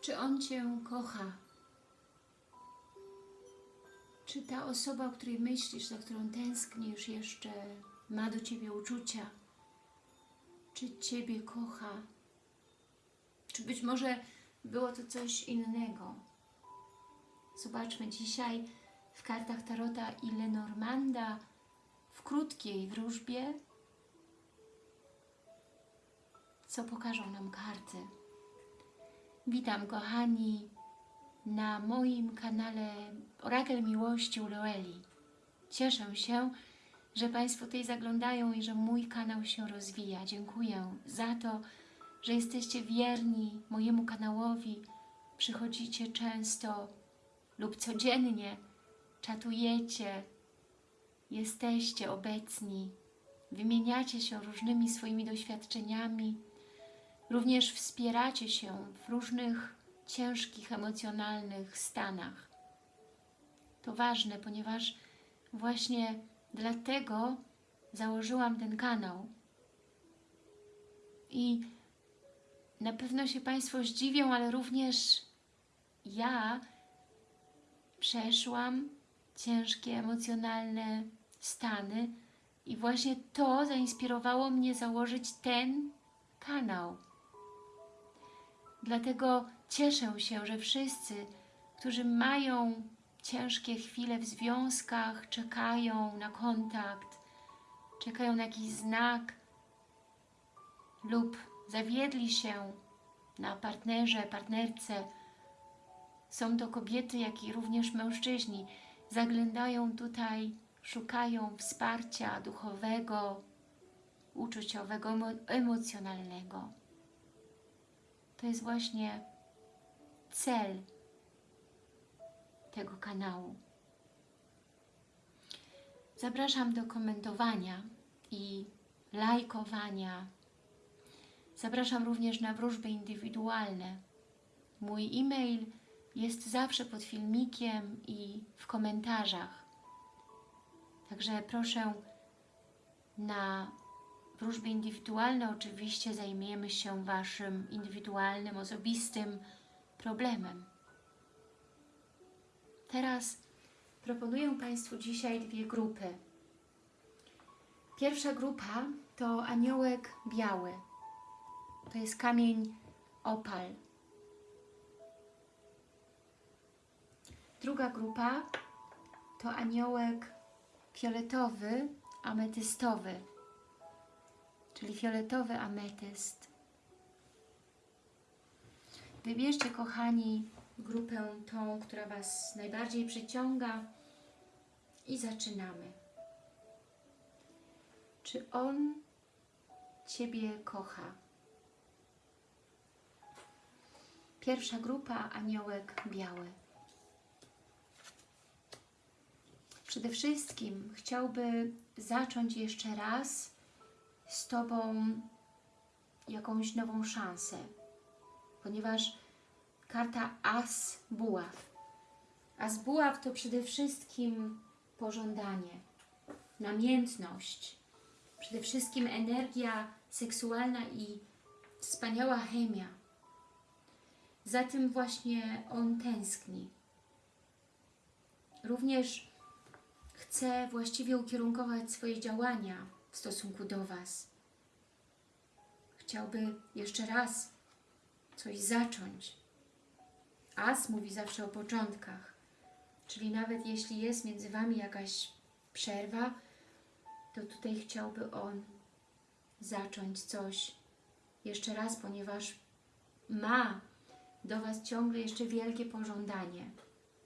Czy On Cię kocha? Czy ta osoba, o której myślisz, za którą tęsknisz, jeszcze ma do Ciebie uczucia? Czy Ciebie kocha? Czy być może było to coś innego? Zobaczmy dzisiaj w kartach Tarota, ile Normanda w krótkiej wróżbie, co pokażą nam karty. Witam kochani na moim kanale Orakel Miłości u Loeli. Cieszę się, że Państwo tutaj zaglądają i że mój kanał się rozwija. Dziękuję za to, że jesteście wierni mojemu kanałowi, przychodzicie często lub codziennie, czatujecie, jesteście obecni, wymieniacie się różnymi swoimi doświadczeniami, również wspieracie się w różnych ciężkich, emocjonalnych stanach. To ważne, ponieważ właśnie dlatego założyłam ten kanał. I na pewno się Państwo zdziwią, ale również ja przeszłam ciężkie, emocjonalne stany i właśnie to zainspirowało mnie założyć ten kanał. Dlatego cieszę się, że wszyscy, którzy mają ciężkie chwile w związkach, czekają na kontakt, czekają na jakiś znak lub zawiedli się na partnerze, partnerce, są to kobiety, jak i również mężczyźni, zaglądają tutaj, szukają wsparcia duchowego, uczuciowego, emocjonalnego. To jest właśnie cel tego kanału. Zapraszam do komentowania i lajkowania. Zapraszam również na wróżby indywidualne. Mój e-mail jest zawsze pod filmikiem i w komentarzach. Także proszę na wróżby indywidualne oczywiście zajmiemy się Waszym indywidualnym, osobistym problemem. Teraz proponuję Państwu dzisiaj dwie grupy. Pierwsza grupa to aniołek biały. To jest kamień opal. Druga grupa to aniołek fioletowy, ametystowy, czyli fioletowy ametyst. Wybierzcie, kochani, grupę tą, która Was najbardziej przyciąga i zaczynamy. Czy On Ciebie kocha? Pierwsza grupa, aniołek biały. Przede wszystkim chciałby zacząć jeszcze raz z Tobą jakąś nową szansę, ponieważ karta As Buław. As Buław to przede wszystkim pożądanie, namiętność, przede wszystkim energia seksualna i wspaniała chemia. Za tym właśnie on tęskni. Również chce właściwie ukierunkować swoje działania w stosunku do Was. Chciałby jeszcze raz coś zacząć. As mówi zawsze o początkach, czyli nawet jeśli jest między Wami jakaś przerwa, to tutaj chciałby on zacząć coś jeszcze raz, ponieważ ma do Was ciągle jeszcze wielkie pożądanie,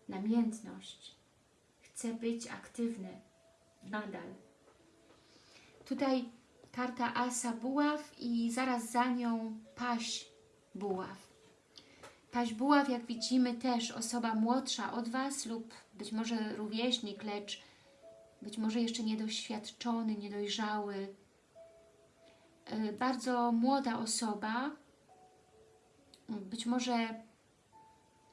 namiętność. Chce być aktywny nadal. Tutaj karta Asa Buław i zaraz za nią Paś Buław. Paś Buław, jak widzimy, też osoba młodsza od Was lub być może rówieśnik, lecz być może jeszcze niedoświadczony, niedojrzały. Bardzo młoda osoba, być może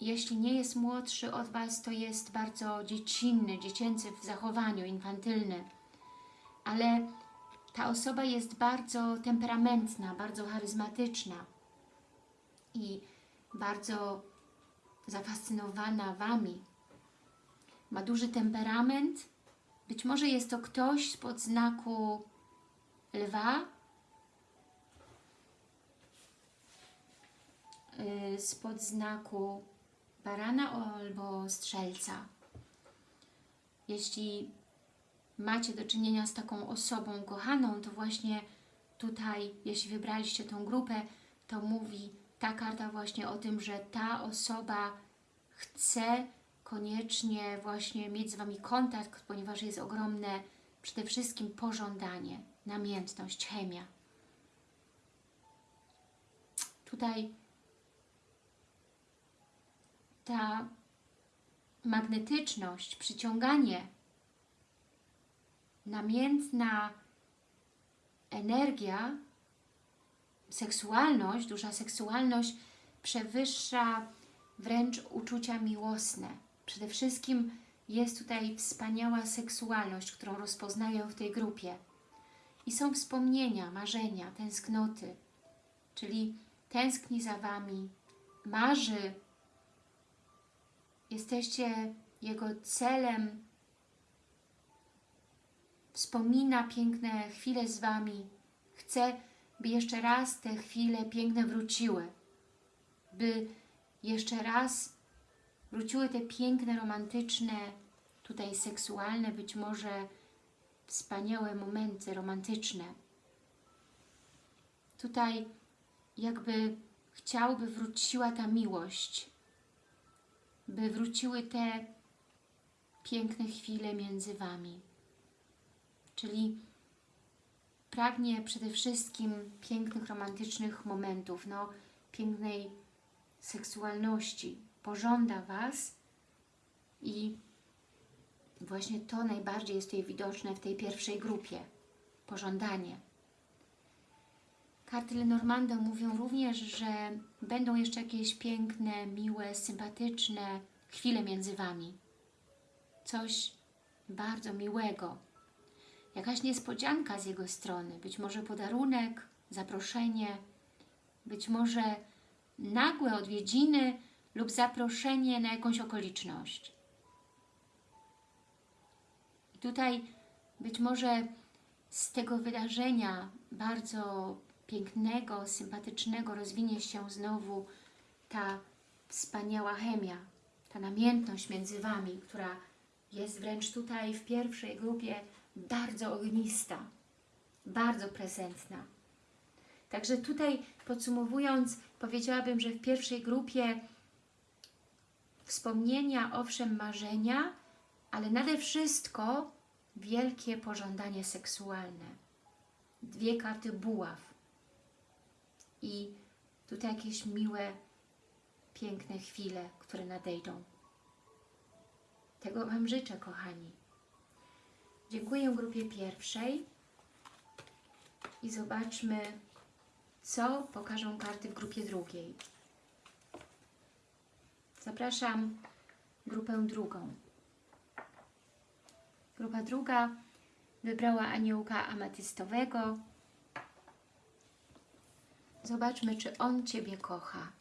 jeśli nie jest młodszy od Was, to jest bardzo dziecinny, dziecięcy w zachowaniu, infantylny. Ale ta osoba jest bardzo temperamentna, bardzo charyzmatyczna i bardzo zafascynowana Wami. Ma duży temperament. Być może jest to ktoś spod znaku lwa, yy, spod znaku barana albo strzelca. Jeśli macie do czynienia z taką osobą kochaną, to właśnie tutaj, jeśli wybraliście tą grupę, to mówi ta karta właśnie o tym, że ta osoba chce koniecznie właśnie mieć z Wami kontakt, ponieważ jest ogromne przede wszystkim pożądanie, namiętność, chemia. Tutaj ta magnetyczność, przyciąganie, namiętna energia, seksualność, duża seksualność przewyższa wręcz uczucia miłosne. Przede wszystkim jest tutaj wspaniała seksualność, którą rozpoznaję w tej grupie. I są wspomnienia, marzenia, tęsknoty, czyli tęskni za Wami, marzy, jesteście Jego celem, wspomina piękne chwile z Wami, chce, by jeszcze raz te chwile piękne wróciły, by jeszcze raz wróciły te piękne, romantyczne, tutaj seksualne, być może wspaniałe momenty romantyczne. Tutaj jakby chciałby wróciła ta miłość, by wróciły te piękne chwile między Wami. Czyli pragnie przede wszystkim pięknych, romantycznych momentów, no, pięknej seksualności. Pożąda Was i właśnie to najbardziej jest tutaj widoczne w tej pierwszej grupie. Pożądanie. Karty Lenormanda mówią również, że będą jeszcze jakieś piękne, miłe, sympatyczne chwile między Wami. Coś bardzo miłego. Jakaś niespodzianka z jego strony. Być może podarunek, zaproszenie, być może nagłe odwiedziny lub zaproszenie na jakąś okoliczność. I tutaj być może z tego wydarzenia bardzo pięknego, sympatycznego rozwinie się znowu ta wspaniała chemia, ta namiętność między Wami, która jest wręcz tutaj w pierwszej grupie bardzo ognista, bardzo prezentna. Także tutaj podsumowując, powiedziałabym, że w pierwszej grupie wspomnienia, owszem, marzenia, ale nade wszystko wielkie pożądanie seksualne. Dwie karty buław. I tutaj jakieś miłe, piękne chwile, które nadejdą. Tego Wam życzę, kochani. Dziękuję grupie pierwszej i zobaczmy, co pokażą karty w grupie drugiej. Zapraszam grupę drugą. Grupa druga wybrała aniołka ametystowego. Zobaczmy, czy on Ciebie kocha.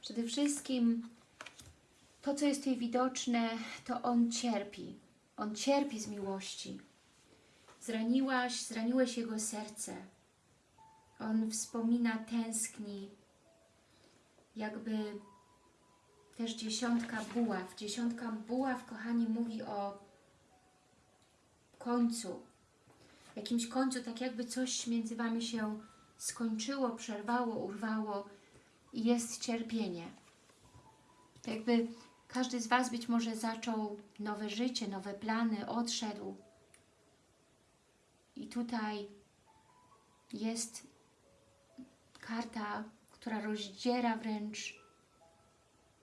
Przede wszystkim to, co jest tutaj widoczne, to on cierpi. On cierpi z miłości. Zraniłaś, zraniłeś jego serce. On wspomina, tęskni, jakby też dziesiątka buław. Dziesiątka buław, kochani, mówi o końcu. Jakimś końcu, tak jakby coś między Wami się skończyło, przerwało, urwało i jest cierpienie. Jakby każdy z Was być może zaczął nowe życie, nowe plany, odszedł. I tutaj jest karta, która rozdziera wręcz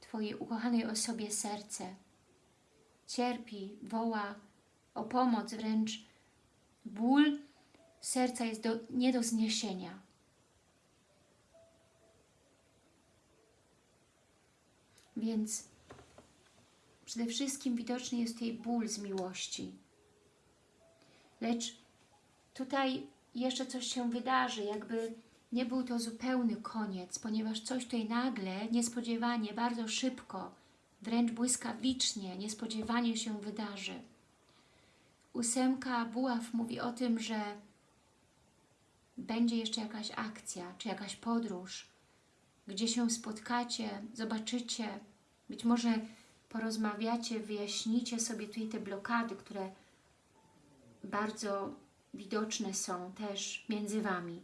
Twojej ukochanej osobie serce. Cierpi, woła o pomoc, wręcz ból serca jest do, nie do zniesienia. Więc przede wszystkim widoczny jest jej ból z miłości. Lecz tutaj jeszcze coś się wydarzy, jakby nie był to zupełny koniec, ponieważ coś tutaj nagle, niespodziewanie, bardzo szybko, wręcz błyskawicznie, niespodziewanie się wydarzy. Ósemka buław mówi o tym, że będzie jeszcze jakaś akcja, czy jakaś podróż, gdzie się spotkacie, zobaczycie, być może porozmawiacie, wyjaśnicie sobie tutaj te blokady, które bardzo widoczne są też między Wami.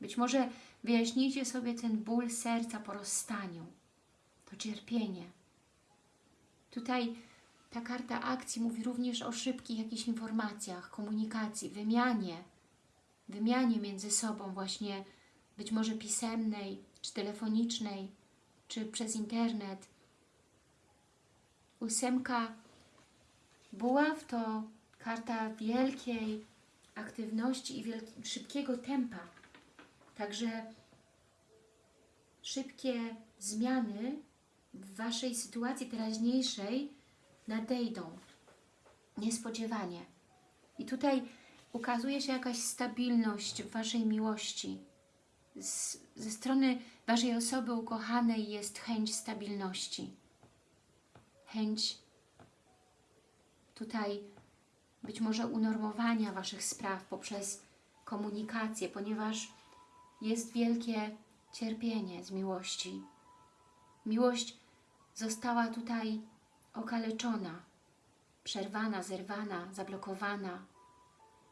Być może wyjaśnijcie sobie ten ból serca po rozstaniu, to cierpienie. Tutaj ta karta akcji mówi również o szybkich jakichś informacjach, komunikacji, wymianie, wymianie między sobą właśnie, być może pisemnej, czy telefonicznej, czy przez internet. Ósemka buław to karta wielkiej aktywności i szybkiego tempa. Także szybkie zmiany w Waszej sytuacji teraźniejszej nadejdą niespodziewanie. I tutaj ukazuje się jakaś stabilność w Waszej miłości. Z, ze strony Waszej osoby ukochanej jest chęć stabilności. Chęć tutaj być może unormowania Waszych spraw poprzez komunikację, ponieważ jest wielkie cierpienie z miłości. Miłość została tutaj okaleczona, przerwana, zerwana, zablokowana.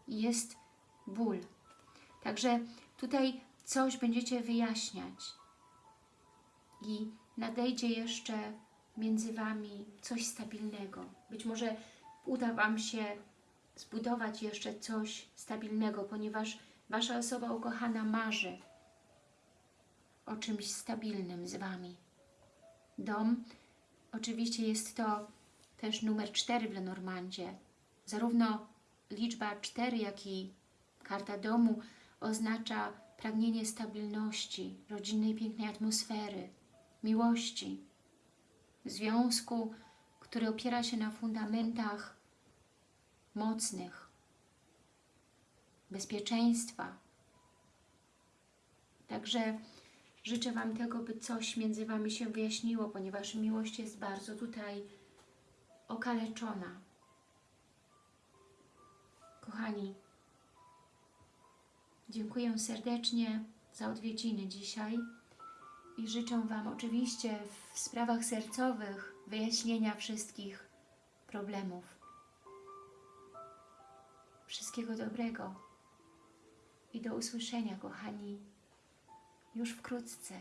I jest ból. Także tutaj coś będziecie wyjaśniać. I nadejdzie jeszcze między Wami coś stabilnego. Być może uda Wam się zbudować jeszcze coś stabilnego, ponieważ Wasza osoba ukochana marzy o czymś stabilnym z Wami. Dom, oczywiście jest to też numer 4 w Lenormandzie. Zarówno liczba 4, jak i karta domu oznacza pragnienie stabilności, rodzinnej pięknej atmosfery, miłości, związku, który opiera się na fundamentach mocnych, bezpieczeństwa. Także życzę Wam tego, by coś między Wami się wyjaśniło, ponieważ miłość jest bardzo tutaj okaleczona. Kochani, dziękuję serdecznie za odwiedziny dzisiaj i życzę Wam oczywiście w sprawach sercowych wyjaśnienia wszystkich problemów. Wszystkiego dobrego i do usłyszenia, kochani, już wkrótce.